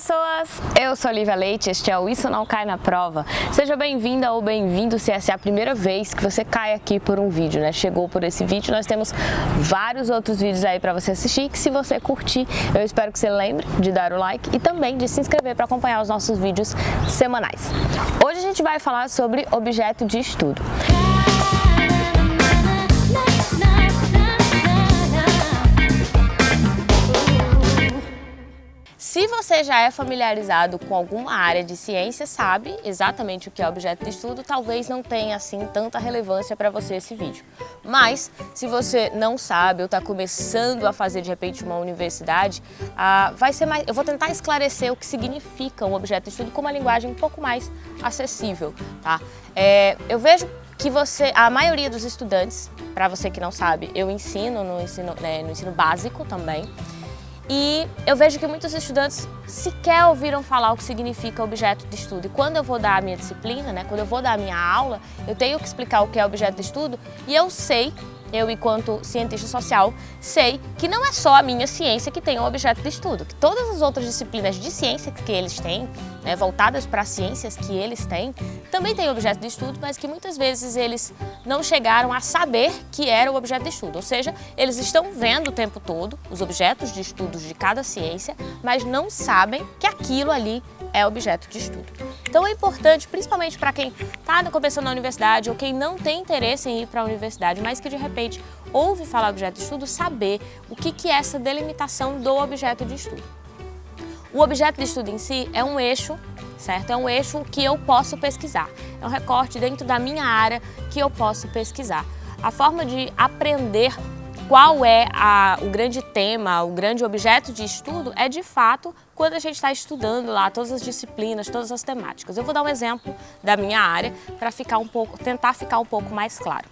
pessoas! Eu sou Olivia Leite, este é o Isso Não Cai na Prova. Seja bem-vinda ou bem-vindo se essa é a primeira vez que você cai aqui por um vídeo, né? Chegou por esse vídeo, nós temos vários outros vídeos aí para você assistir, que se você curtir, eu espero que você lembre de dar o like e também de se inscrever para acompanhar os nossos vídeos semanais. Hoje a gente vai falar sobre objeto de estudo. Se você já é familiarizado com alguma área de ciência, sabe exatamente o que é objeto de estudo, talvez não tenha assim tanta relevância para você esse vídeo. Mas, se você não sabe ou está começando a fazer de repente uma universidade, ah, vai ser mais, eu vou tentar esclarecer o que significa um objeto de estudo com uma linguagem um pouco mais acessível. Tá? É, eu vejo que você, a maioria dos estudantes, para você que não sabe, eu ensino no ensino, né, no ensino básico também, e eu vejo que muitos estudantes sequer ouviram falar o que significa objeto de estudo. E quando eu vou dar a minha disciplina, né, quando eu vou dar a minha aula, eu tenho que explicar o que é objeto de estudo e eu sei eu, enquanto cientista social, sei que não é só a minha ciência que tem um objeto de estudo, que todas as outras disciplinas de ciência que eles têm, né, voltadas para as ciências que eles têm, também têm objeto de estudo, mas que muitas vezes eles não chegaram a saber que era o objeto de estudo. Ou seja, eles estão vendo o tempo todo os objetos de estudos de cada ciência, mas não sabem que aquilo ali é objeto de estudo. Então é importante, principalmente para quem está começando na universidade ou quem não tem interesse em ir para a universidade, mas que de repente ouve falar objeto de estudo, saber o que, que é essa delimitação do objeto de estudo. O objeto de estudo em si é um eixo, certo? É um eixo que eu posso pesquisar. É um recorte dentro da minha área que eu posso pesquisar. A forma de aprender qual é a, o grande tema, o grande objeto de estudo, é de fato quando a gente está estudando lá todas as disciplinas, todas as temáticas. Eu vou dar um exemplo da minha área para ficar um pouco, tentar ficar um pouco mais claro.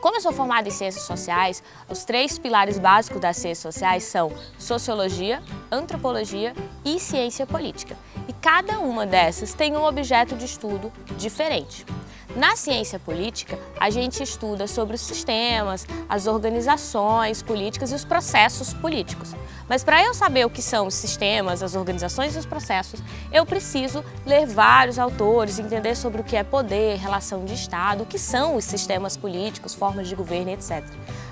Como eu sou formada em Ciências Sociais, os três pilares básicos das Ciências Sociais são Sociologia, Antropologia e Ciência Política. E cada uma dessas tem um objeto de estudo diferente. Na ciência política, a gente estuda sobre os sistemas, as organizações políticas e os processos políticos. Mas para eu saber o que são os sistemas, as organizações e os processos, eu preciso ler vários autores, entender sobre o que é poder, relação de Estado, o que são os sistemas políticos, formas de governo, etc.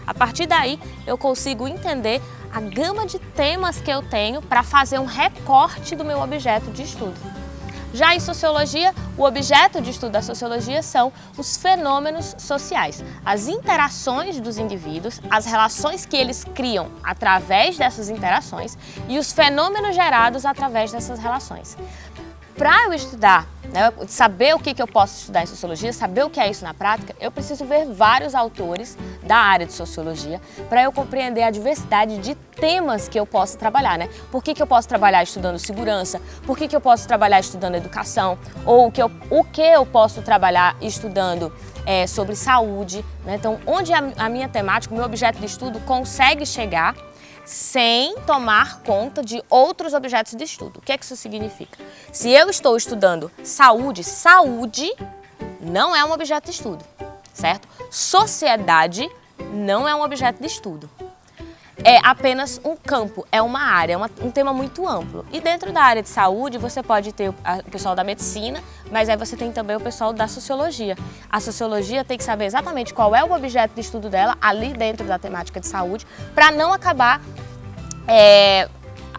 A partir daí, eu consigo entender a gama de temas que eu tenho para fazer um recorte do meu objeto de estudo. Já em sociologia, o objeto de estudo da sociologia são os fenômenos sociais, as interações dos indivíduos, as relações que eles criam através dessas interações e os fenômenos gerados através dessas relações. Para eu estudar né, saber o que, que eu posso estudar em sociologia, saber o que é isso na prática, eu preciso ver vários autores da área de sociologia para eu compreender a diversidade de temas que eu posso trabalhar, né? Por que, que eu posso trabalhar estudando segurança? Por que, que eu posso trabalhar estudando educação? Ou o que eu, o que eu posso trabalhar estudando é, sobre saúde? Né? Então, onde a, a minha temática, o meu objeto de estudo consegue chegar sem tomar conta de outros objetos de estudo. O que, é que isso significa? Se eu estou estudando saúde, saúde não é um objeto de estudo, certo? Sociedade não é um objeto de estudo é apenas um campo, é uma área, é uma, um tema muito amplo. E dentro da área de saúde você pode ter o, pessoal da medicina, mas aí você tem também o pessoal da sociologia. A sociologia tem que saber exatamente qual é o objeto de estudo dela ali dentro da temática de saúde, para não acabar é,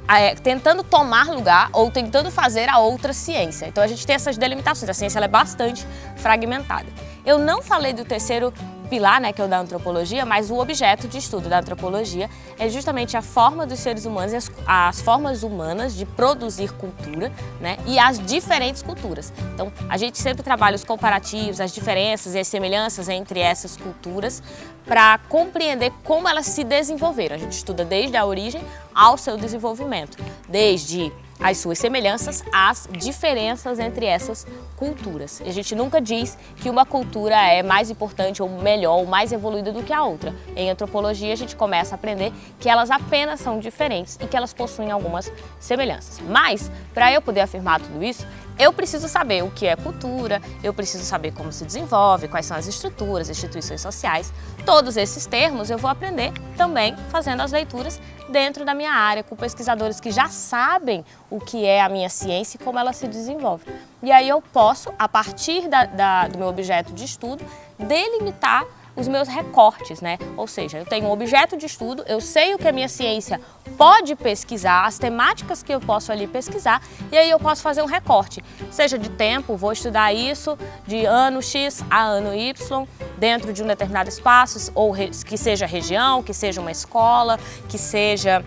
é, tentando tomar lugar ou tentando fazer a outra ciência. Então a gente tem essas delimitações, a ciência é bastante fragmentada. Eu não falei do terceiro pilar, né, que é o da antropologia, mas o objeto de estudo da antropologia é justamente a forma dos seres humanos, as, as formas humanas de produzir cultura né, e as diferentes culturas. Então, a gente sempre trabalha os comparativos, as diferenças e as semelhanças entre essas culturas para compreender como elas se desenvolveram. A gente estuda desde a origem ao seu desenvolvimento, desde as suas semelhanças às diferenças entre essas culturas. A gente nunca diz que uma cultura é mais importante ou melhor ou mais evoluída do que a outra. Em antropologia a gente começa a aprender que elas apenas são diferentes e que elas possuem algumas semelhanças. Mas, para eu poder afirmar tudo isso, eu preciso saber o que é cultura, eu preciso saber como se desenvolve, quais são as estruturas, instituições sociais. Todos esses termos eu vou aprender também fazendo as leituras dentro da minha área, com pesquisadores que já sabem o que é a minha ciência e como ela se desenvolve. E aí eu posso, a partir da, da, do meu objeto de estudo, delimitar os meus recortes, né? Ou seja, eu tenho um objeto de estudo, eu sei o que a minha ciência pode pesquisar, as temáticas que eu posso ali pesquisar, e aí eu posso fazer um recorte, seja de tempo, vou estudar isso de ano X a ano Y, dentro de um determinado espaço, ou que seja região, que seja uma escola, que seja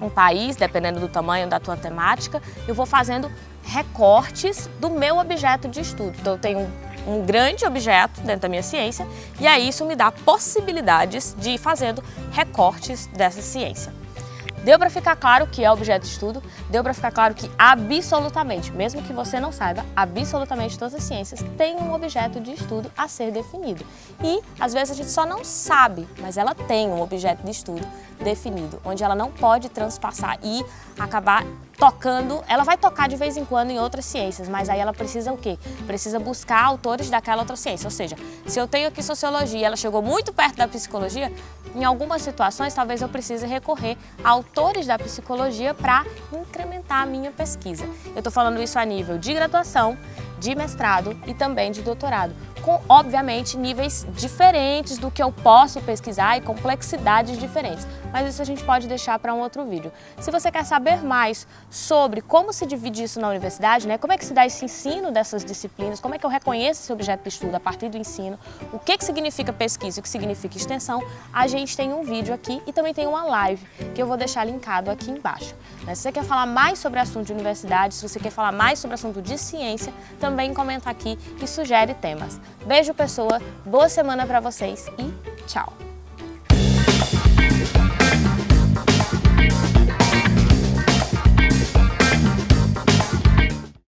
um país, dependendo do tamanho da tua temática, eu vou fazendo recortes do meu objeto de estudo. Então eu tenho um grande objeto dentro da minha ciência e aí isso me dá possibilidades de ir fazendo recortes dessa ciência. Deu para ficar claro que é objeto de estudo, deu para ficar claro que absolutamente, mesmo que você não saiba, absolutamente todas as ciências têm um objeto de estudo a ser definido. E às vezes a gente só não sabe, mas ela tem um objeto de estudo definido, onde ela não pode transpassar e acabar tocando, ela vai tocar de vez em quando em outras ciências, mas aí ela precisa o quê? Precisa buscar autores daquela outra ciência, ou seja, se eu tenho aqui sociologia, ela chegou muito perto da psicologia, em algumas situações talvez eu precise recorrer a autores da psicologia para incrementar a minha pesquisa. Eu estou falando isso a nível de graduação, de mestrado e também de doutorado com, obviamente, níveis diferentes do que eu posso pesquisar e complexidades diferentes. Mas isso a gente pode deixar para um outro vídeo. Se você quer saber mais sobre como se divide isso na universidade, né, como é que se dá esse ensino dessas disciplinas, como é que eu reconheço esse objeto de estudo a partir do ensino, o que, que significa pesquisa e o que significa extensão, a gente tem um vídeo aqui e também tem uma live que eu vou deixar linkado aqui embaixo. Né, se você quer falar mais sobre assunto de universidade, se você quer falar mais sobre assunto de ciência, também comenta aqui e sugere temas. Beijo, pessoa, boa semana para vocês e tchau!